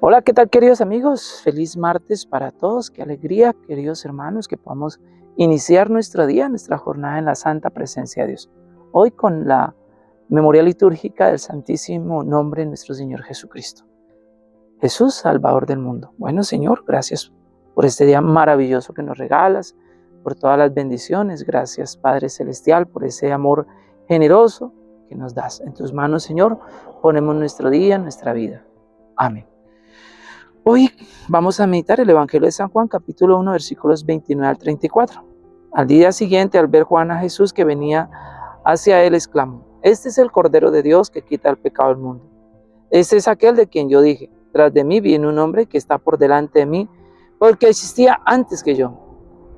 Hola, ¿qué tal queridos amigos? Feliz martes para todos, qué alegría queridos hermanos que podamos iniciar nuestro día, nuestra jornada en la santa presencia de Dios. Hoy con la memoria litúrgica del santísimo nombre de nuestro Señor Jesucristo. Jesús, Salvador del mundo. Bueno Señor, gracias por este día maravilloso que nos regalas, por todas las bendiciones. Gracias Padre Celestial por ese amor generoso que nos das. En tus manos Señor ponemos nuestro día, nuestra vida. Amén. Hoy vamos a meditar el Evangelio de San Juan, capítulo 1, versículos 29 al 34. Al día siguiente, al ver Juan a Jesús que venía hacia él, exclamó, Este es el Cordero de Dios que quita el pecado del mundo. Este es aquel de quien yo dije, tras de mí viene un hombre que está por delante de mí, porque existía antes que yo.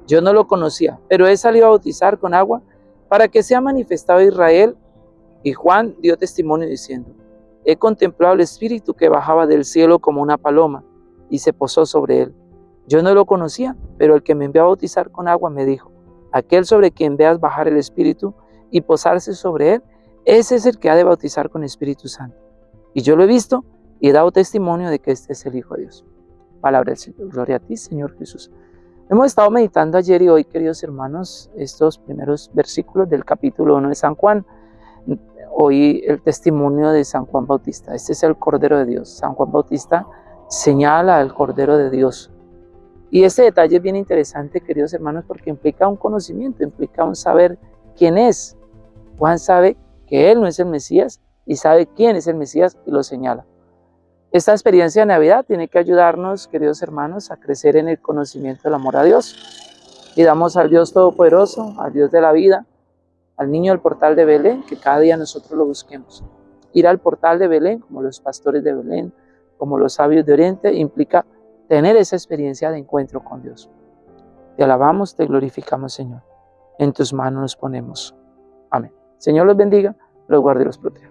Yo no lo conocía, pero he salido a bautizar con agua para que sea manifestado Israel. Y Juan dio testimonio diciendo, he contemplado el Espíritu que bajaba del cielo como una paloma y se posó sobre él. Yo no lo conocía, pero el que me envió a bautizar con agua me dijo, aquel sobre quien veas bajar el Espíritu y posarse sobre él, ese es el que ha de bautizar con Espíritu Santo. Y yo lo he visto y he dado testimonio de que este es el Hijo de Dios. Palabra del Señor. Gloria a ti, Señor Jesús. Hemos estado meditando ayer y hoy, queridos hermanos, estos primeros versículos del capítulo 1 de San Juan. Hoy el testimonio de San Juan Bautista. Este es el Cordero de Dios. San Juan Bautista señala al Cordero de Dios. Y ese detalle es bien interesante, queridos hermanos, porque implica un conocimiento, implica un saber quién es. Juan sabe que él no es el Mesías y sabe quién es el Mesías y lo señala. Esta experiencia de Navidad tiene que ayudarnos, queridos hermanos, a crecer en el conocimiento del amor a Dios. Y damos al Dios Todopoderoso, al Dios de la vida, al niño del portal de Belén, que cada día nosotros lo busquemos. Ir al portal de Belén, como los pastores de Belén, como los sabios de Oriente, implica tener esa experiencia de encuentro con Dios. Te alabamos, te glorificamos, Señor. En tus manos nos ponemos. Amén. Señor los bendiga, los guarde y los proteja.